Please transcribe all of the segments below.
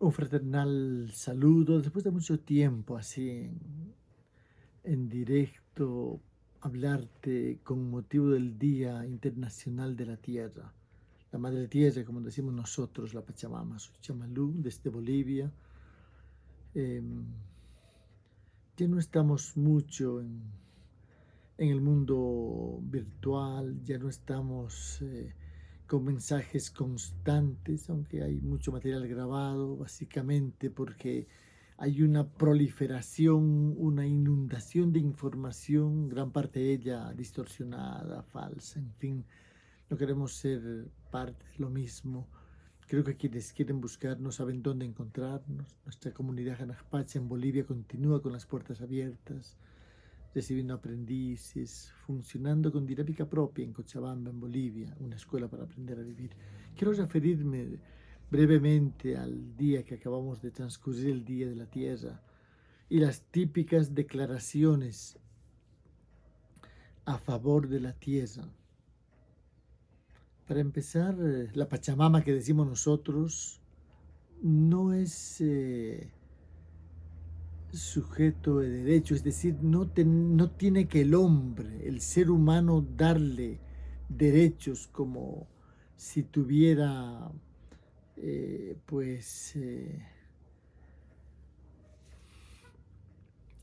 Un fraternal saludo después de mucho tiempo así en, directo hablarte con motivo del Día Internacional de la Tierra. La Madre Tierra, como decimos nosotros, la Pachamama, Chamalú, desde Bolivia. Em, ya no estamos mucho en, el mundo virtual, ya no estamos... Eh, con mensajes constantes, aunque hay mucho material grabado, básicamente porque hay una proliferación, una inundación de información, gran parte de ella distorsionada, falsa, en fin, no queremos ser parte de lo mismo. Creo que quienes quieren buscar no saben dónde encontrarnos. Nuestra comunidad Janajpacha en Bolivia continúa con las puertas abiertas recibiendo aprendices, funcionando con dinámica propia en Cochabamba, en Bolivia, una escuela para aprender a vivir. Quiero referirme brevemente al día que acabamos de transcurrir, el Día de la Tierra, y las típicas declaraciones a favor de la tierra. Para empezar, la Pachamama que decimos nosotros no es eh, sujeto de derecho, es decir, no, no tiene que el hombre, el ser humano, darle derechos como si tuviera, eh, pues, eh,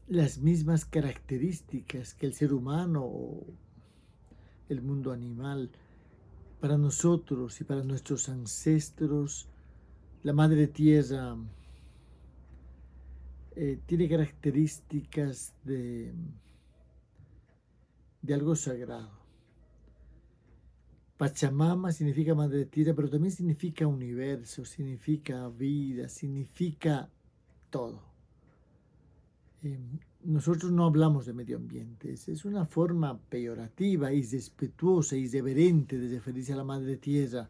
las mismas características que el ser humano o el mundo animal. Para nosotros y para nuestros ancestros, la Madre Tierra eh, tiene características de, de algo sagrado. Pachamama significa madre tierra, pero también significa universo, significa vida, significa todo. Eh, nosotros no hablamos de medio ambiente, es una forma peyorativa, irrespetuosa, irreverente de referirse a la madre tierra.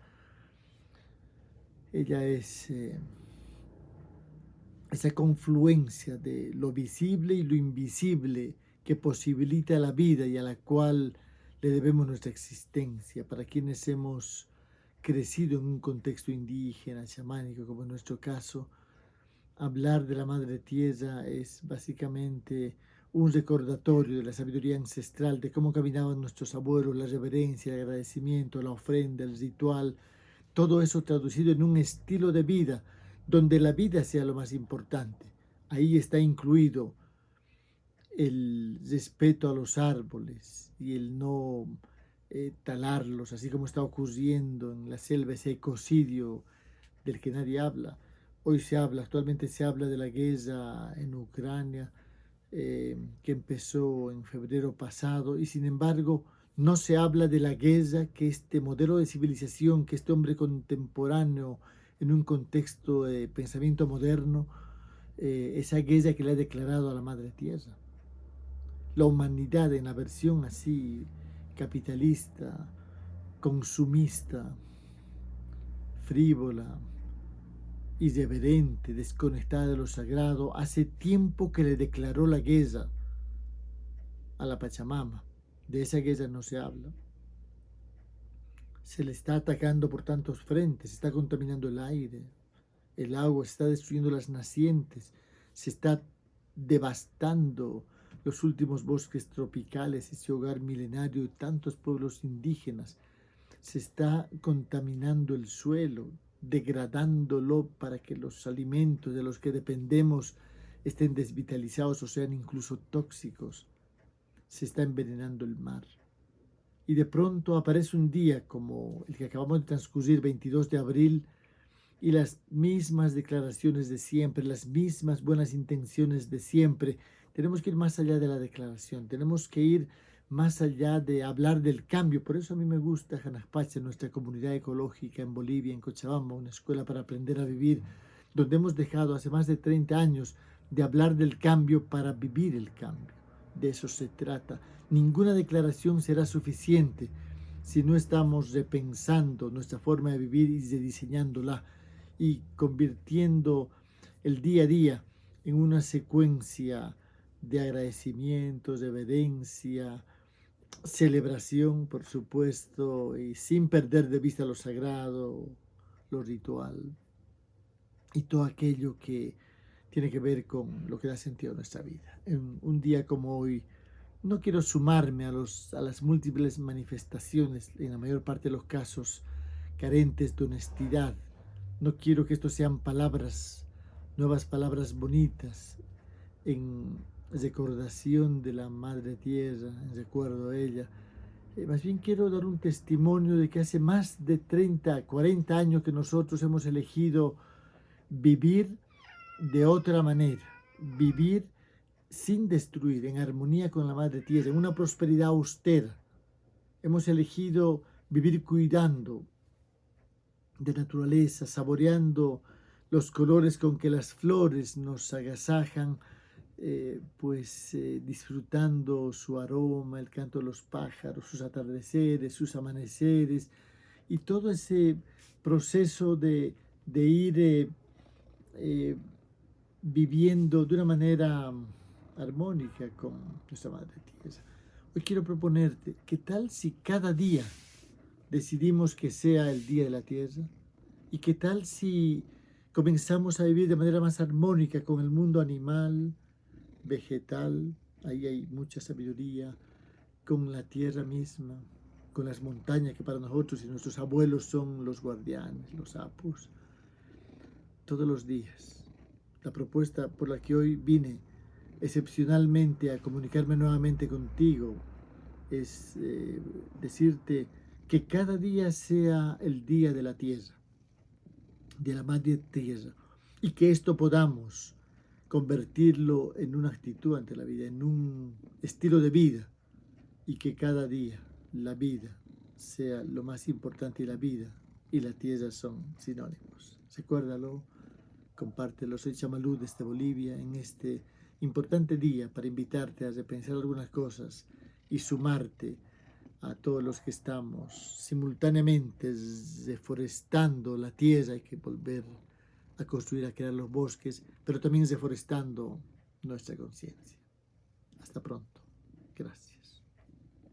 Ella es... Eh, esa confluencia de lo visible y lo invisible que posibilita la vida y a la cual le debemos nuestra existencia, para quienes hemos crecido en un contexto indígena, chamánico, como en nuestro caso, hablar de la Madre Tierra es básicamente un recordatorio de la sabiduría ancestral, de cómo caminaban nuestros abuelos, la reverencia, el agradecimiento, la ofrenda, el ritual, todo eso traducido en un estilo de vida donde la vida sea lo más importante. Ahí está incluido el respeto a los árboles y el no eh, talarlos, así como está ocurriendo en la selva ese ecocidio del que nadie habla. Hoy se habla, actualmente se habla de la guerra en Ucrania, eh, que empezó en febrero pasado, y sin embargo no se habla de la guerra que este modelo de civilización, que este hombre contemporáneo en un contexto de pensamiento moderno, eh, esa guerra que le ha declarado a la Madre Tierra. La humanidad en la versión así capitalista, consumista, frívola, irreverente, desconectada de lo sagrado, hace tiempo que le declaró la guerra a la Pachamama. De esa guerra no se habla se le está atacando por tantos frentes, se está contaminando el aire, el agua, se está destruyendo las nacientes, se está devastando los últimos bosques tropicales, ese hogar milenario de tantos pueblos indígenas, se está contaminando el suelo, degradándolo para que los alimentos de los que dependemos estén desvitalizados o sean incluso tóxicos, se está envenenando el mar y de pronto aparece un día como el que acabamos de transcurrir, 22 de abril, y las mismas declaraciones de siempre, las mismas buenas intenciones de siempre. Tenemos que ir más allá de la declaración, tenemos que ir más allá de hablar del cambio. Por eso a mí me gusta Janaspacha, nuestra comunidad ecológica en Bolivia, en Cochabamba, una escuela para aprender a vivir, donde hemos dejado hace más de 30 años de hablar del cambio para vivir el cambio. De eso se trata. Ninguna declaración será suficiente si no estamos repensando nuestra forma de vivir y rediseñándola y convirtiendo el día a día en una secuencia de agradecimiento, reverencia, celebración, por supuesto, y sin perder de vista lo sagrado, lo ritual. y todo aquello que tiene que ver con lo que da sentido a nuestra vida. En un día como hoy, no quiero sumarme a, las múltiples manifestaciones, en la mayor parte de los casos, carentes de honestidad. No quiero que esto sean palabras, nuevas palabras bonitas, en recordación de la Madre Tierra, en recuerdo a ella. Eh, más bien quiero dar un testimonio de que hace más de 30, 40 años que nosotros hemos elegido vivir de otra manera, vivir sin destruir, en armonía con la Madre Tierra, en una prosperidad austera. Hemos elegido vivir cuidando de naturaleza, saboreando los colores con que las flores nos agasajan, eh, pues eh, disfrutando su aroma, el canto de los pájaros, sus atardeceres, sus amaneceres y todo ese proceso de, ir eh, viviendo de una manera armónica con nuestra Madre Tierra. Hoy quiero proponerte, ¿qué tal si cada día decidimos que sea el Día de la Tierra? ¿Y qué tal si comenzamos a vivir de manera más armónica con el mundo animal, vegetal, ahí hay mucha sabiduría, con la tierra misma, con las montañas que para nosotros y nuestros abuelos son los guardianes, los sapos, todos los días. La propuesta por la que hoy vine excepcionalmente a comunicarme nuevamente contigo es eh, decirte que cada día sea el día de la tierra, de la madre tierra, y que esto podamos convertirlo en una actitud ante la vida, en un estilo de vida y que cada día la vida sea lo más importante y la vida y la tierra son sinónimos. Recuérdalo, compártelo. Soy Chamalú desde Bolivia en este importante día para invitarte a repensar algunas cosas y sumarte a todos los que estamos simultáneamente deforestando la tierra, hay que volver a construir, a crear los bosques, pero también deforestando nuestra conciencia. Hasta pronto. Gracias.